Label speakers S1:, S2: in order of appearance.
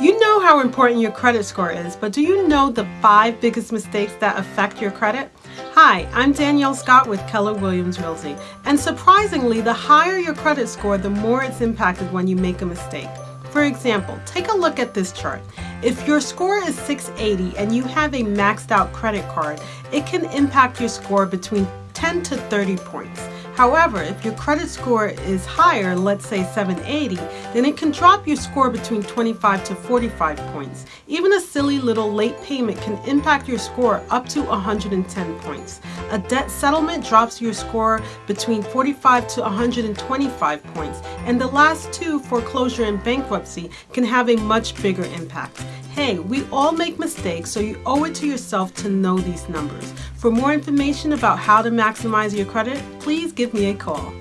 S1: You know how important your credit score is, but do you know the five biggest mistakes that affect your credit? Hi, I'm Danielle Scott with Keller Williams Realty, and surprisingly, the higher your credit score, the more it's impacted when you make a mistake. For example, take a look at this chart. If your score is 680 and you have a maxed out credit card, it can impact your score between 10 to 30 points. However, if your credit score is higher, let's say 780, then it can drop your score between 25 to 45 points. Even a silly little late payment can impact your score up to 110 points. A debt settlement drops your score between 45 to 125 points. And the last two, foreclosure and bankruptcy, can have a much bigger impact. Hey, we all make mistakes, so you owe it to yourself to know these numbers. For more information about how to maximize your credit, please give me a call.